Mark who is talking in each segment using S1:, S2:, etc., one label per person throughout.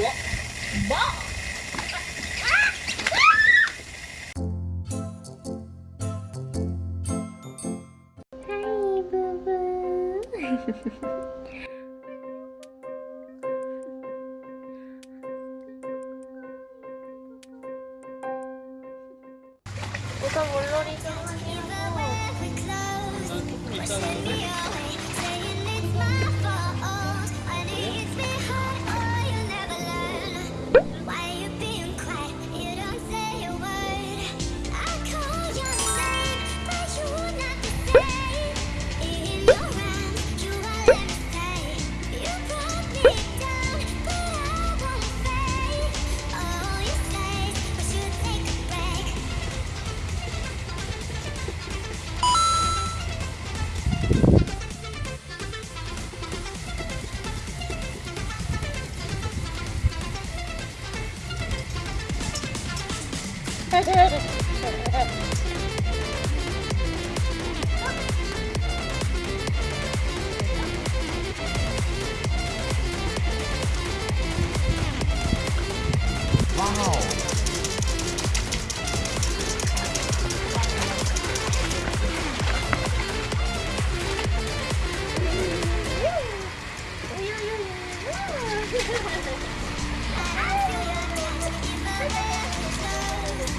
S1: 뭐?
S2: 하이 부부 우선 물놀이 좀 하려고 Ha ha ha ha!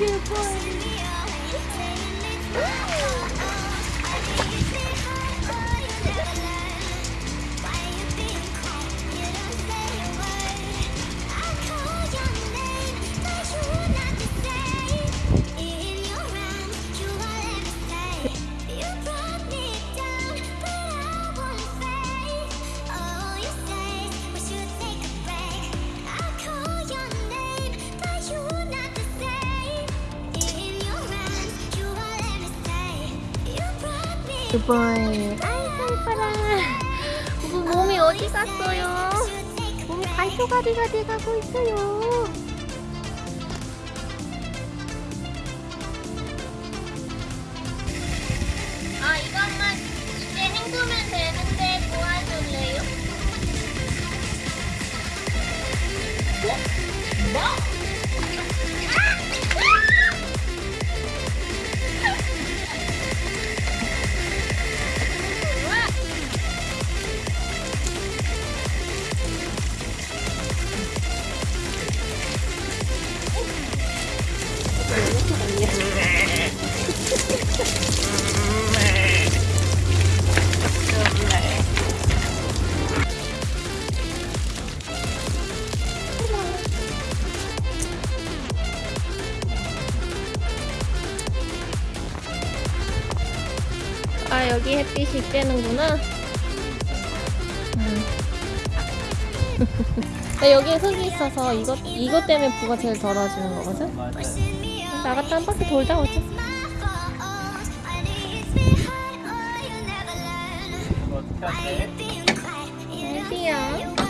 S2: Good boy. 바이 아이고 이뻐라 부부 몸이 어디 갔어요? 몸이 갈토가리가 돼가고 있어요 아 이것만 이제 헹구면 되는데 도와줄래요?
S1: 뭐? 뭐?
S2: 아 여기 햇빛이 쬐는구나. 음. 나 여기에 흙이 있어서 이것, 이것 때문에 부가 제일 덜어지는 거거든? 나갔다 한 바퀴 돌다 오자 애기야